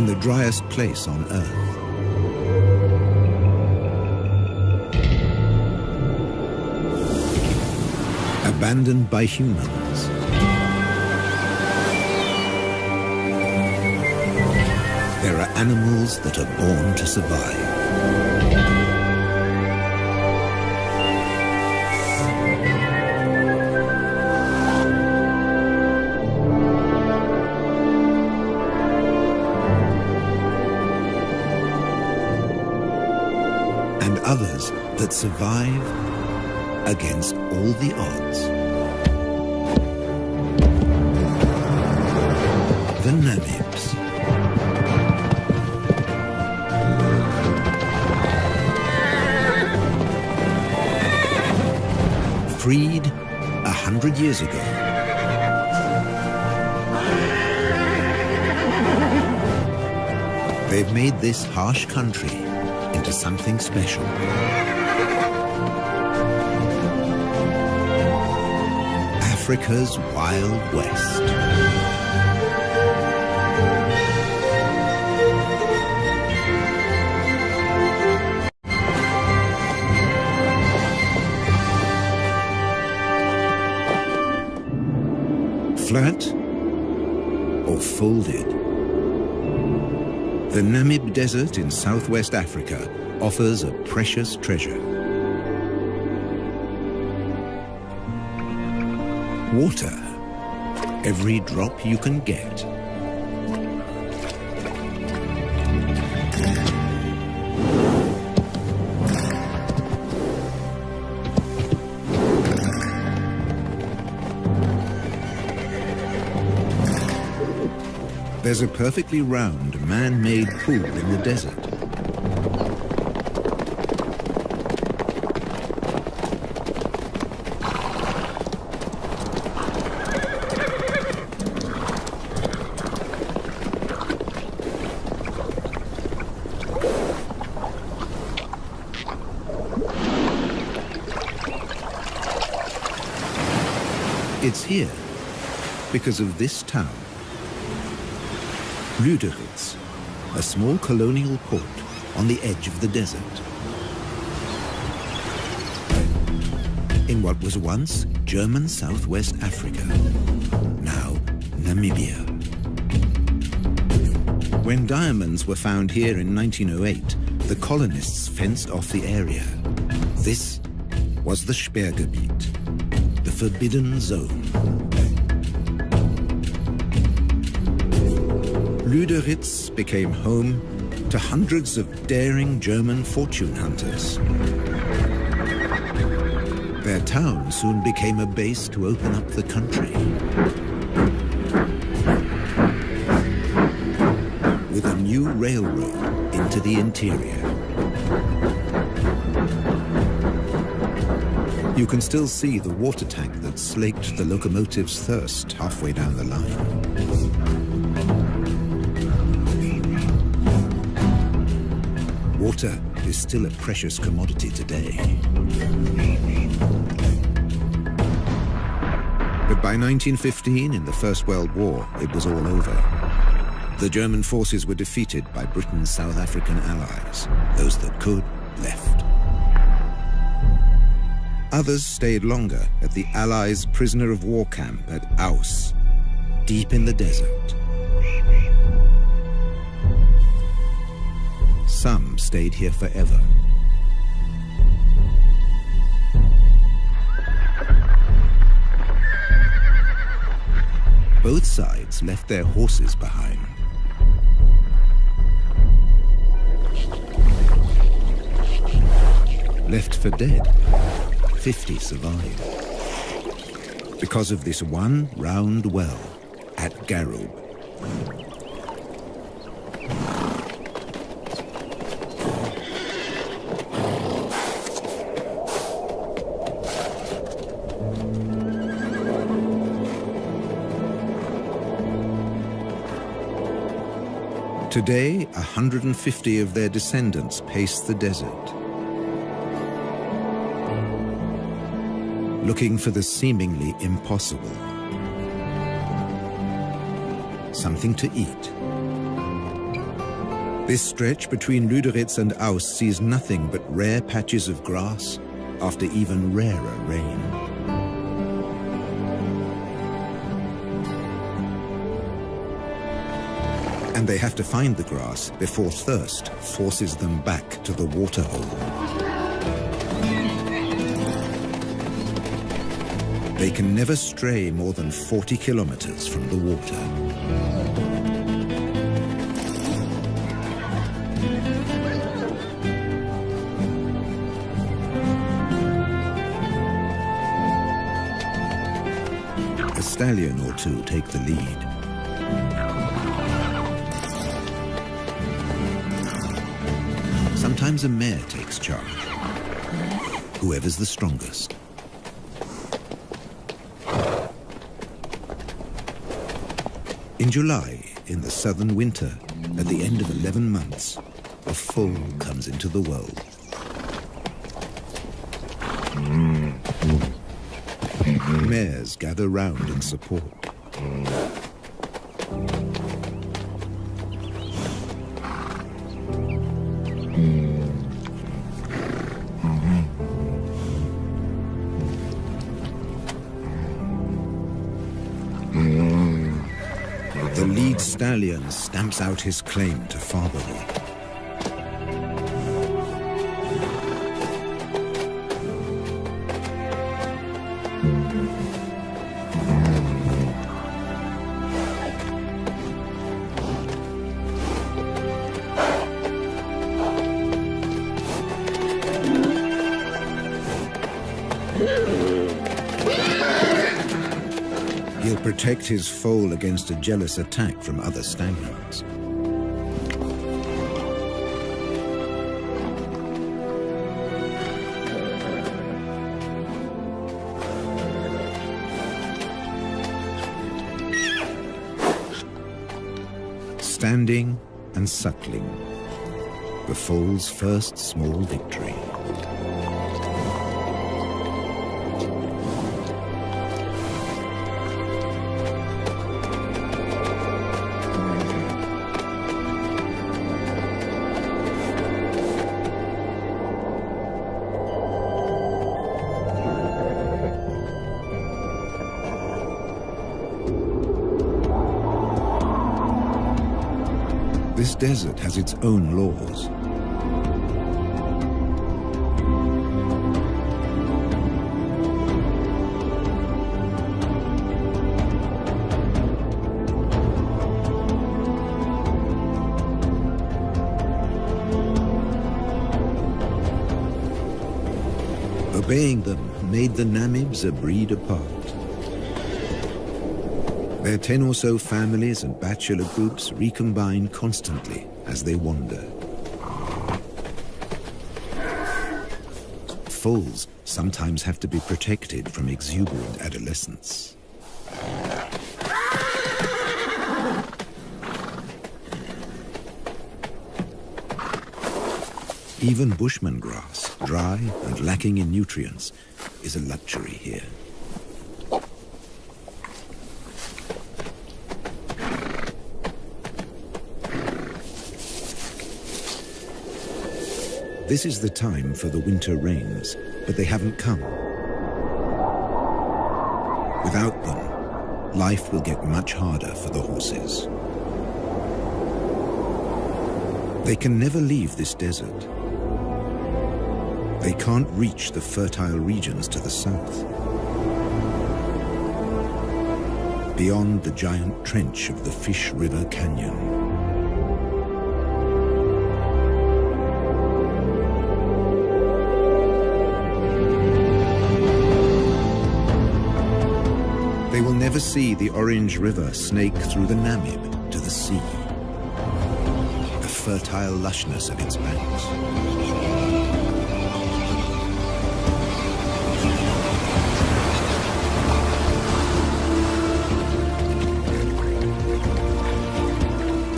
in the driest place on Earth. Abandoned by humans. There are animals that are born to survive. That survive against all the odds. The Namibs. Freed a hundred years ago. They've made this harsh country into something special. Africa's Wild West. Flat or folded? The Namib Desert in southwest Africa offers a precious treasure. Water. Every drop you can get. There's a perfectly round, man-made pool in the desert. It's here because of this town. Lüderitz, a small colonial port on the edge of the desert. In what was once German Southwest Africa, now Namibia. When diamonds were found here in 1908, the colonists fenced off the area. This was the Sperrgebiet, forbidden zone. Lüderitz became home to hundreds of daring German fortune hunters. Their town soon became a base to open up the country. With a new railroad into the interior. You can still see the water tank that slaked the locomotive's thirst halfway down the line. Water is still a precious commodity today. But by 1915, in the First World War, it was all over. The German forces were defeated by Britain's South African allies. Those that could, left. Others stayed longer at the Allies' prisoner of war camp at Aus, deep in the desert. Some stayed here forever. Both sides left their horses behind. Left for dead, 50 survived. Because of this one round well at Garub. Today, 150 of their descendants pace the desert. Looking for the seemingly impossible. Something to eat. This stretch between Lüderitz and Aus sees nothing but rare patches of grass after even rarer rain. And they have to find the grass before thirst forces them back to the waterhole. They can never stray more than 40 kilometers from the water. A stallion or two take the lead. Sometimes a mare takes charge, whoever's the strongest. In July, in the southern winter, at the end of 11 months, a foal comes into the world. Mm. Mares gather round in support. Stamps out his claim to fatherhood. Protect his foal against a jealous attack from other stallions. Standing and suckling, the foal's first small victory. Desert has its own laws. Obeying them made the Namibs a breed apart. Their ten or so families and bachelor groups recombine constantly as they wander. Foals sometimes have to be protected from exuberant adolescents. Even bushman grass, dry and lacking in nutrients, is a luxury here. This is the time for the winter rains, but they haven't come. Without them, life will get much harder for the horses. They can never leave this desert. They can't reach the fertile regions to the south. Beyond the giant trench of the Fish River Canyon. Never see the Orange River snake through the Namib to the sea. The fertile lushness of its banks.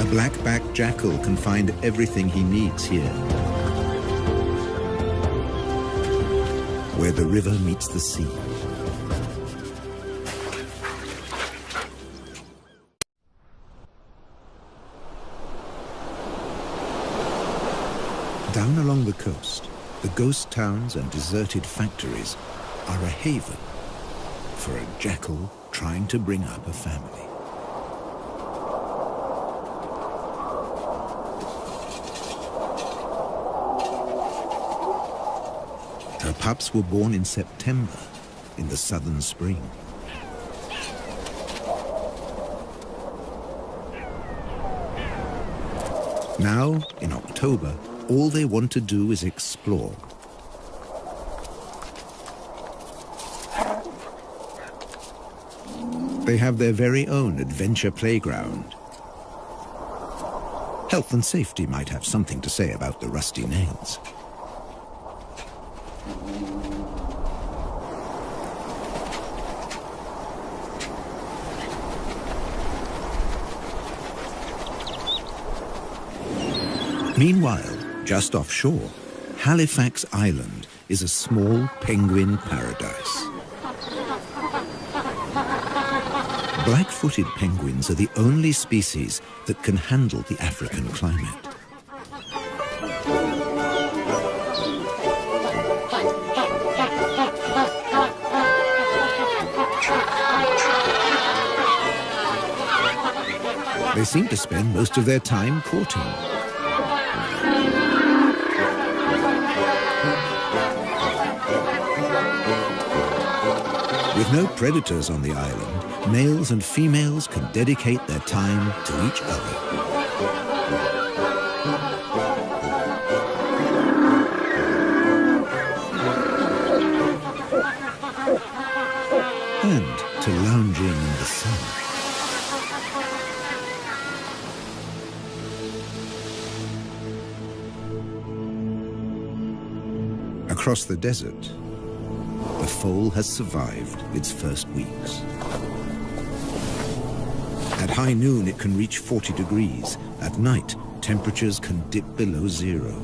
A black-backed jackal can find everything he needs here. Where the river meets the sea. Down along the coast, the ghost towns and deserted factories are a haven for a jackal trying to bring up a family. Her pups were born in September, in the southern spring. Now, in October, all they want to do is explore. They have their very own adventure playground. Health and safety might have something to say about the rusty nails. Meanwhile, just offshore, Halifax Island is a small penguin paradise. Black-footed penguins are the only species that can handle the African climate. They seem to spend most of their time courting. With no predators on the island, males and females can dedicate their time to each other. And to lounging in the sun. Across the desert, the foal has survived its first weeks. At high noon, it can reach 40 degrees. At night, temperatures can dip below zero.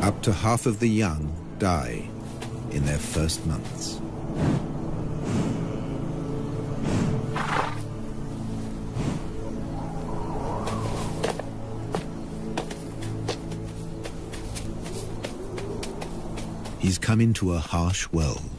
Up to half of the young die in their first months. Come into a harsh world.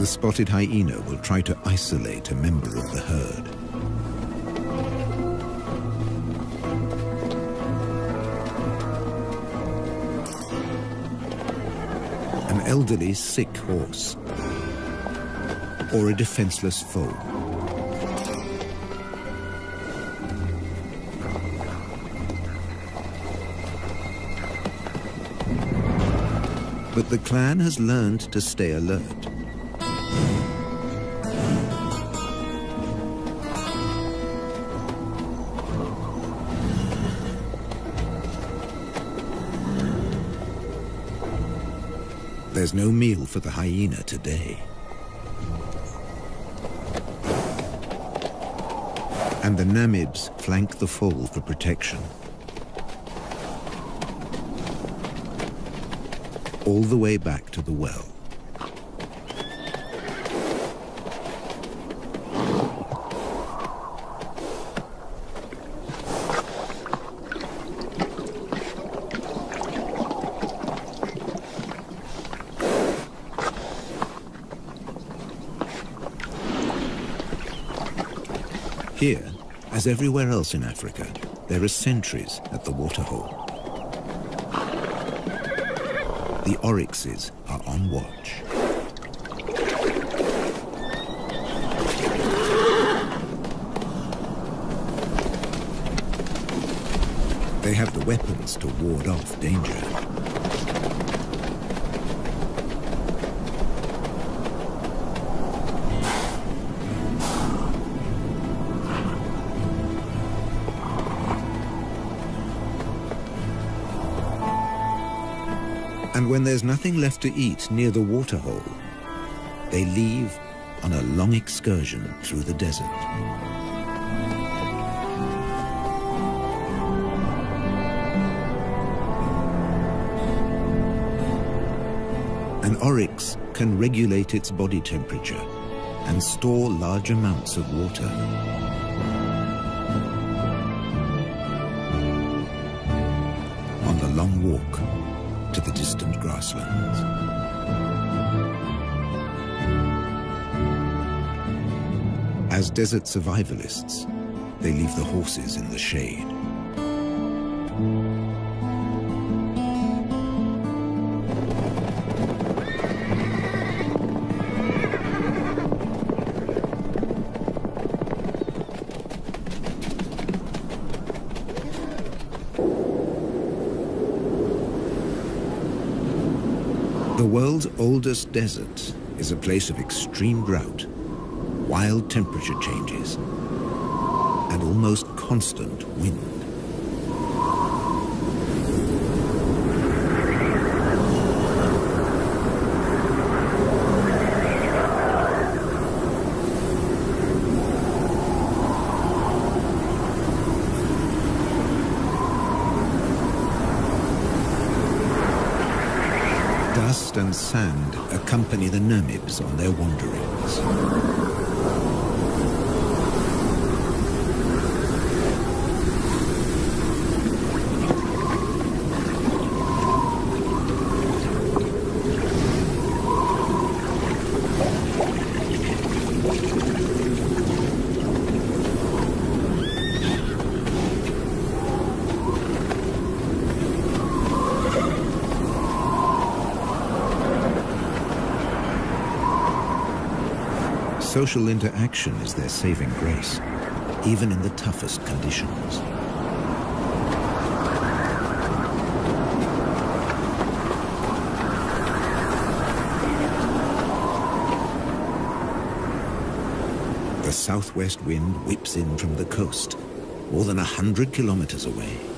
The spotted hyena will try to isolate a member of the herd. An elderly, sick horse, or a defenseless foe. But the clan has learned to stay alert. There's no meal for the hyena today. And the Namibs flank the foal for protection. All the way back to the well. Here, as everywhere else in Africa, there are sentries at the waterhole. The oryxes are on watch. They have the weapons to ward off danger. When there's nothing left to eat near the waterhole, they leave on a long excursion through the desert. An oryx can regulate its body temperature and store large amounts of water. On the long walk to the distant grasslands. As desert survivalists, they leave the horses in the shade. Oldest desert is a place of extreme drought, wild temperature changes, and almost constant wind. Dust and sand accompany the Namibs on their wanderings. Social interaction is their saving grace, even in the toughest conditions. The southwest wind whips in from the coast, more than a hundred kilometers away.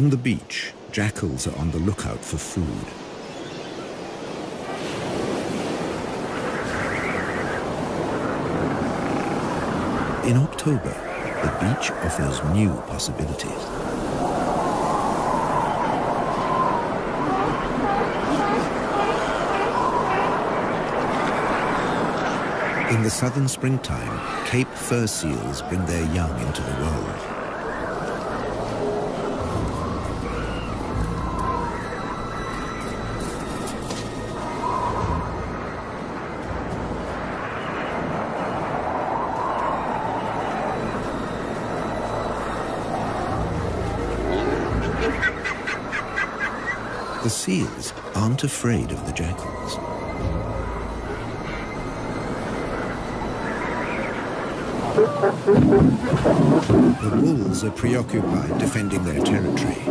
Along the beach, jackals are on the lookout for food. In October, the beach offers new possibilities. In the southern springtime, Cape fur seals bring their young into the world. The seals aren't afraid of the jackals. The wolves are preoccupied defending their territory.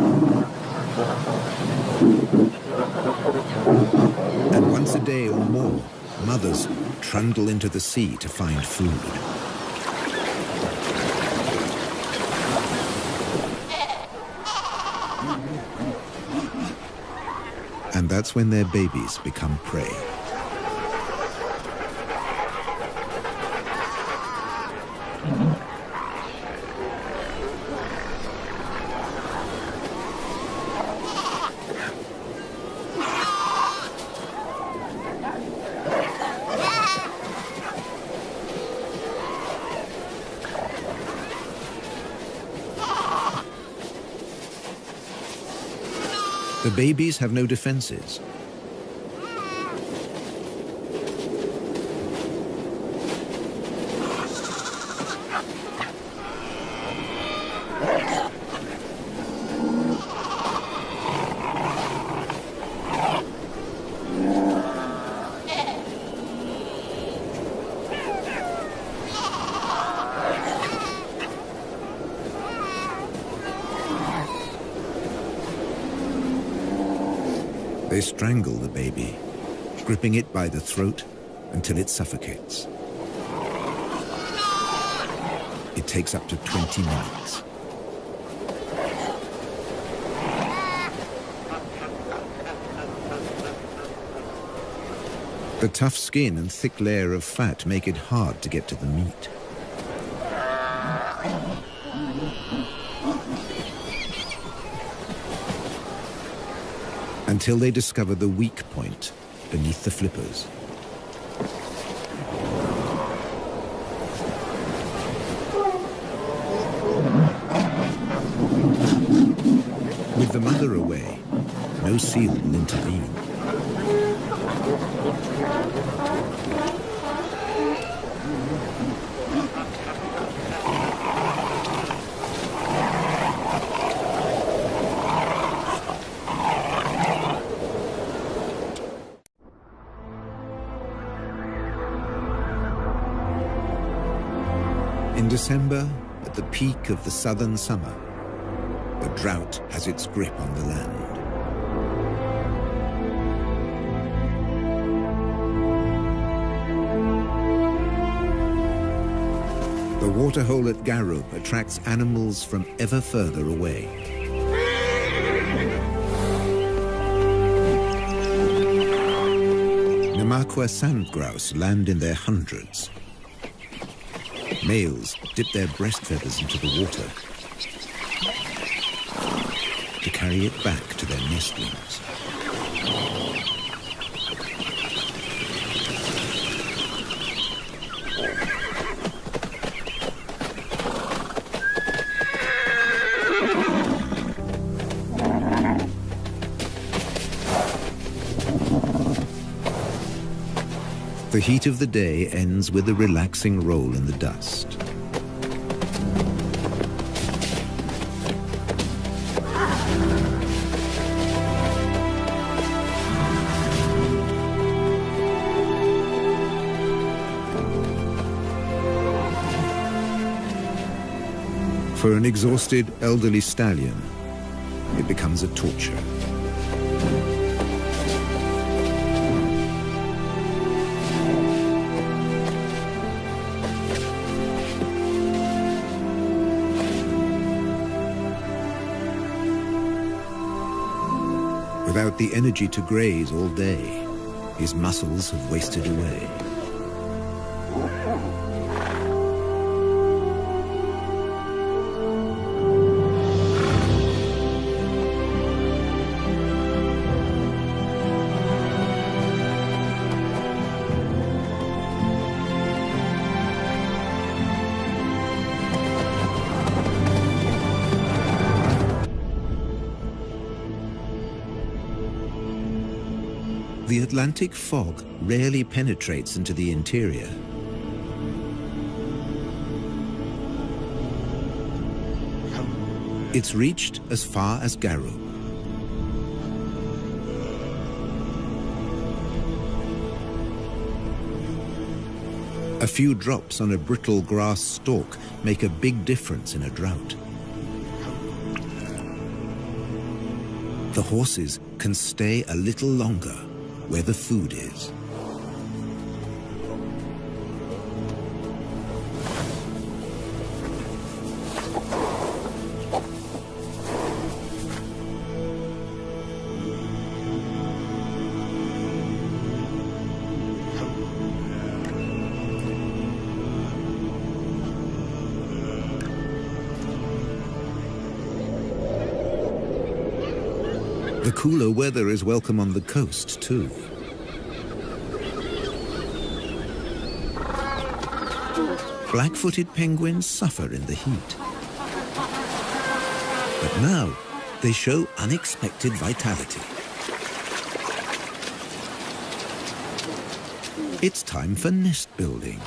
And once a day or more, mothers trundle into the sea to find food. That's when their babies become prey. The babies have no defenses. Gripping it by the throat until it suffocates. It takes up to 20 minutes. The tough skin and thick layer of fat make it hard to get to the meat. Until they discover the weak point beneath the flippers. With the mother away, no seal will intervene. December, at the peak of the southern summer, the drought has its grip on the land. The waterhole at Garub attracts animals from ever further away. Namaqua sand grouse land in their hundreds. Males dip their breast feathers into the water to carry it back to their nestlings. The heat of the day ends with a relaxing roll in the dust. For an exhausted elderly stallion, it becomes a torture. The energy to graze all day, his muscles have wasted away. Atlantic fog rarely penetrates into the interior. It's reached as far as Garub. A few drops on a brittle grass stalk make a big difference in a drought. The horses can stay a little longer where the food is. The cooler weather is welcome on the coast, too. Black-footed penguins suffer in the heat. But now, they show unexpected vitality. It's time for nest building.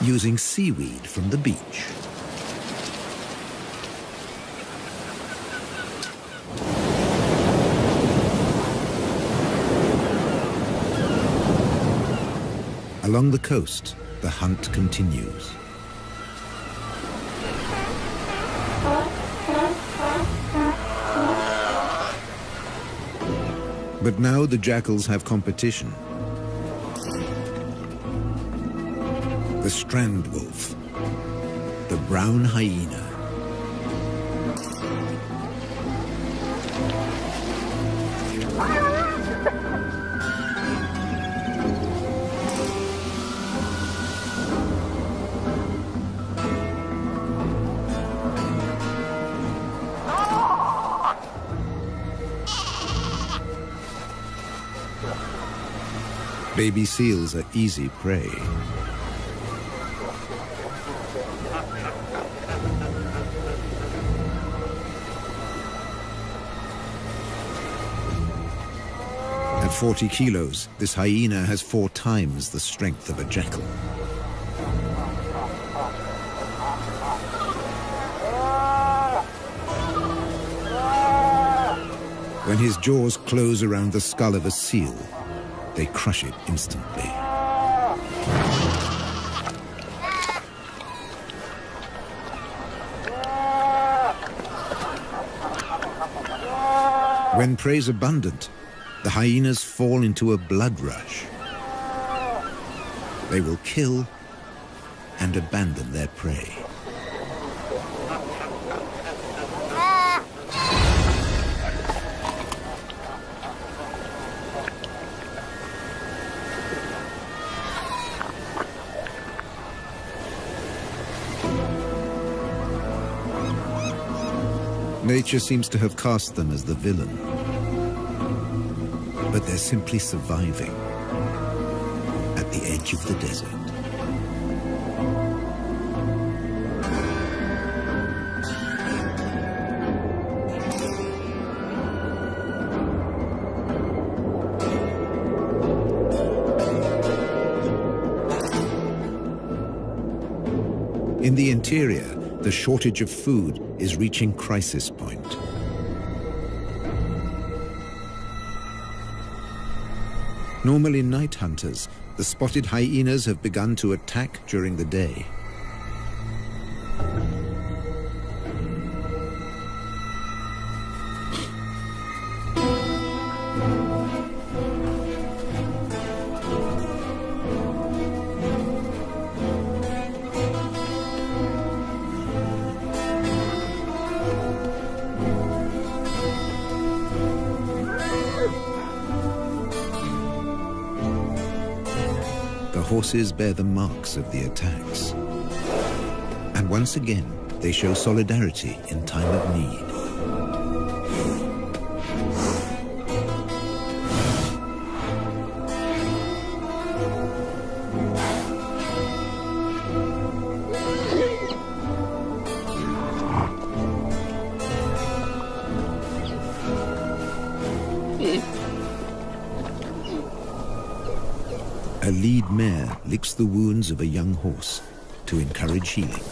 Using seaweed from the beach. Along the coast, the hunt continues. But now the jackals have competition. The strand wolf, the brown hyena, ah! Baby seals are easy prey. At 40 kilos, this hyena has four times the strength of a jackal. When his jaws close around the skull of a seal, they crush it instantly. When prey is abundant, the hyenas fall into a blood rush. They will kill and abandon their prey. Nature seems to have cast them as the villain. But they're simply surviving at the edge of the desert. In the interior, the shortage of food is reaching crisis point. Normally night hunters, the spotted hyenas have begun to attack during the day. Horses bear the marks of the attacks. And once again, they show solidarity in time of need. Wounds of a young horse to encourage healing.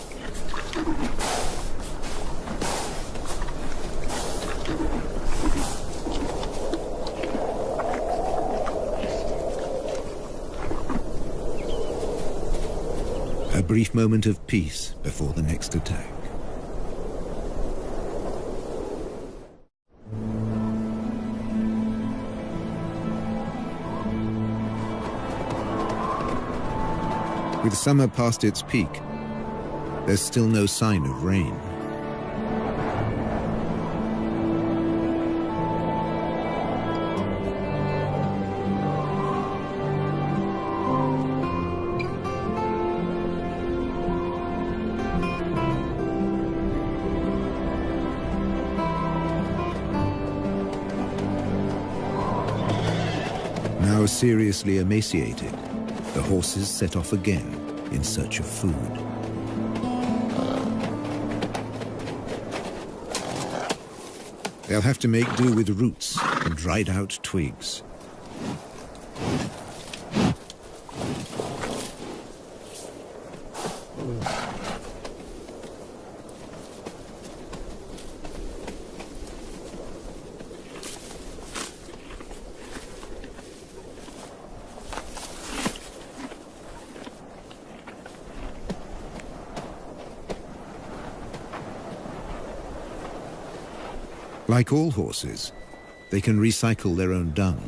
A brief moment of peace before the next attack. With summer past its peak, there's still no sign of rain. Now seriously emaciated, the horses set off again in search of food. They'll have to make do with roots and dried out twigs. Like all horses, They can recycle their own dung.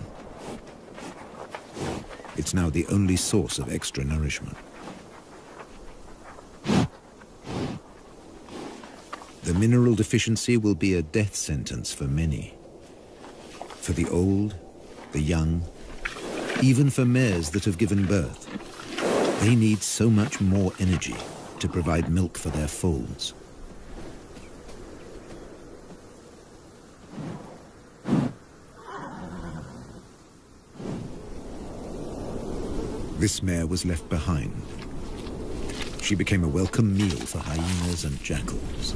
It's now the only source of extra nourishment. The mineral deficiency will be a death sentence for many. For the old, the young, even for mares that have given birth. They need so much more energy to provide milk for their foals. This mare was left behind. She became a welcome meal for hyenas and jackals.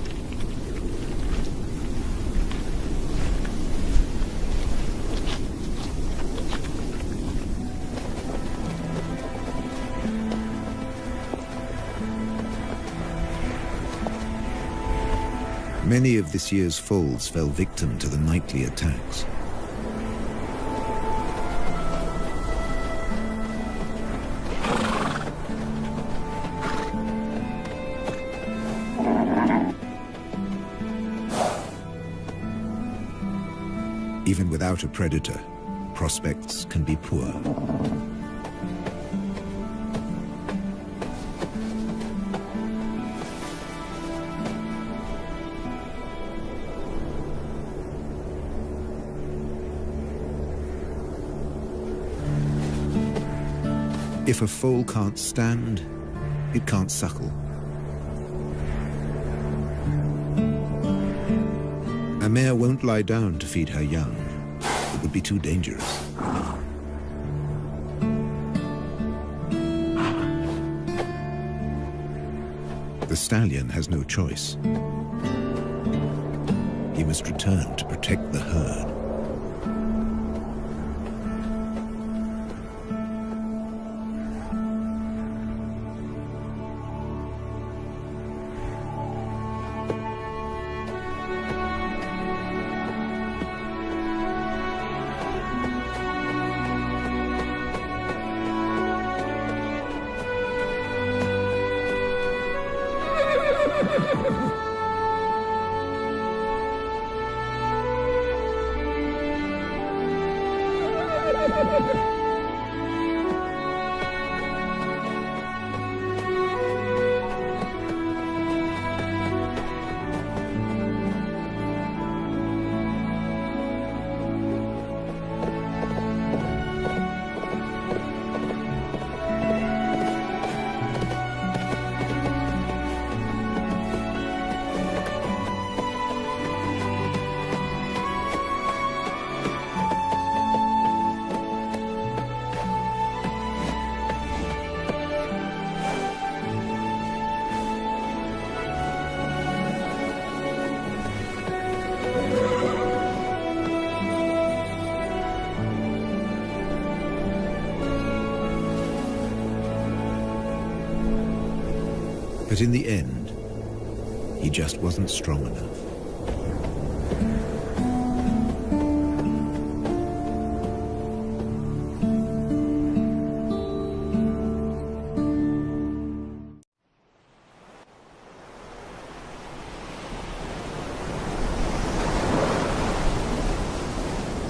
Many of this year's foals fell victim to the nightly attacks. Without a predator, prospects can be poor. If a foal can't stand, it can't suckle. A mare won't lie down to feed her young. Would be too dangerous. The stallion has no choice. He must return to protect the herd. But in the end, he just wasn't strong enough.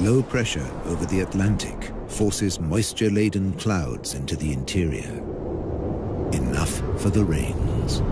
Low pressure over the Atlantic forces moisture-laden clouds into the interior. Enough for the rains.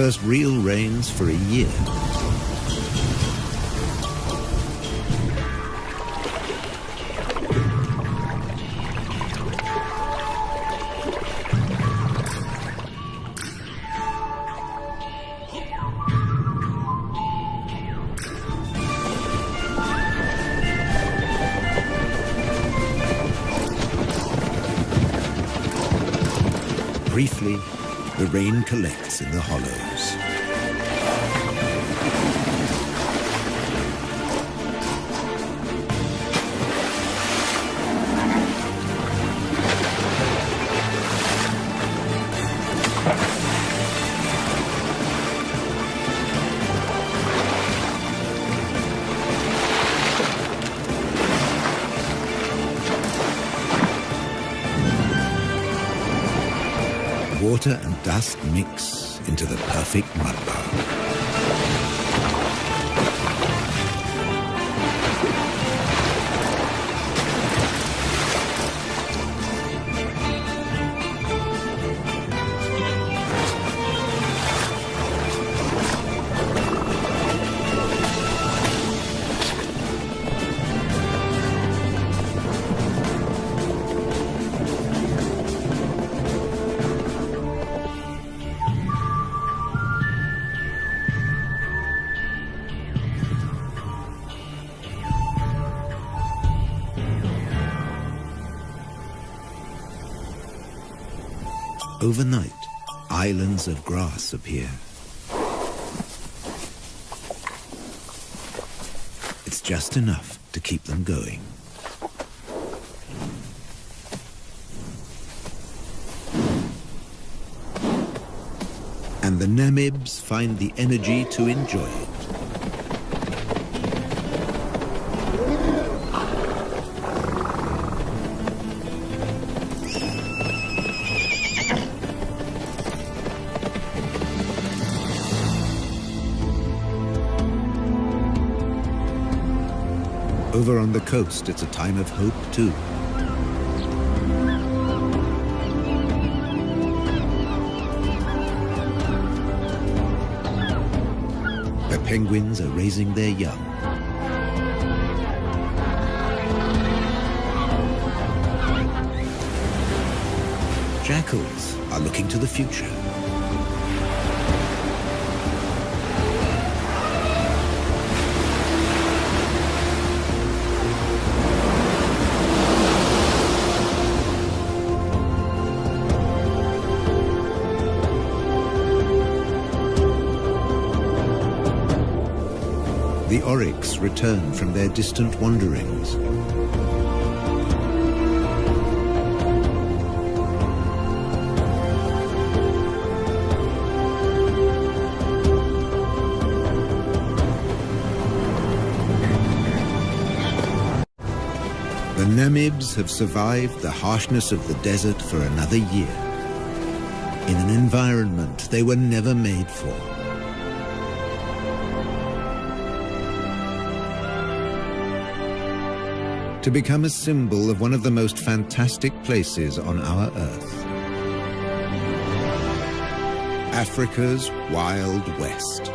first real rains for a year. briefly the rain collects in the hollows. Dust mix into the perfect mudbowl. Overnight, islands of grass appear. It's just enough to keep them going. And the Namibs find the energy to enjoy it. Coast, it's a time of hope too. The penguins are raising their young. Jackals are looking to the future. Oryx return from their distant wanderings. The Namibs have survived the harshness of the desert for another year, in an environment they were never made for. To become a symbol of one of the most fantastic places on our Earth. Africa's Wild West.